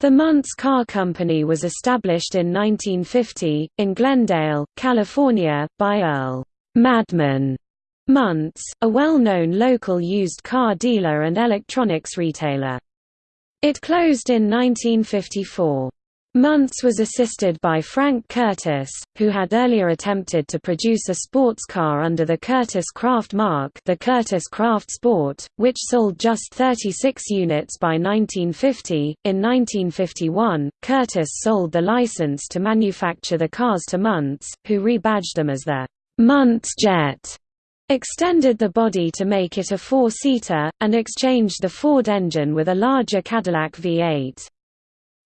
The Muntz Car Company was established in 1950, in Glendale, California, by Earl Madman Muntz, a well-known local used car dealer and electronics retailer. It closed in 1954. Muntz was assisted by Frank Kurtis, who had earlier attempted to produce a sports car under the Kurtis Kraft mark the Kurtis Kraft Sport, which sold just 36 units by 1950. In 1951, Kurtis sold the license to manufacture the cars to Muntz, who rebadged them as the Muntz Jet, extended the body to make it a four-seater, and exchanged the Ford engine with a larger Cadillac V8.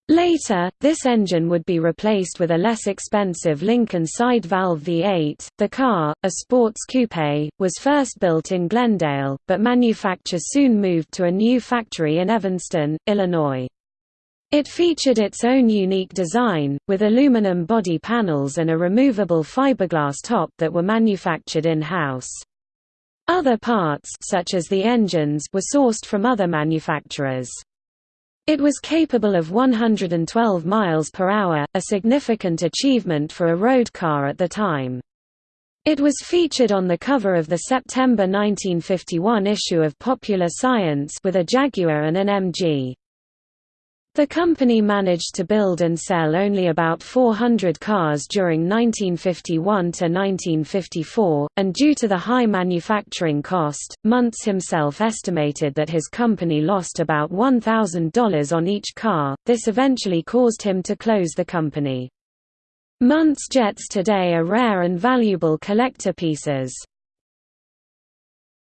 Later, this engine would be replaced with a less expensive Lincoln side valve V8. The car, a sports coupe, was first built in Glendale, but manufacture soon moved to a new factory in Evanston, Illinois. It featured its own unique design, with aluminum body panels and a removable fiberglass top that were manufactured in-house. Other parts such as the engines were sourced from other manufacturers. It was capable of 112 miles per hour, a significant achievement for a road car at the time. It was featured on the cover of the September 1951 issue of Popular Science with a Jaguar and an MG. The company managed to build and sell only about 400 cars during 1951 to 1954, and due to the high manufacturing cost, Muntz himself estimated that his company lost about $1,000 on each car. This eventually caused him to close the company. Muntz jets today are rare and valuable collector pieces.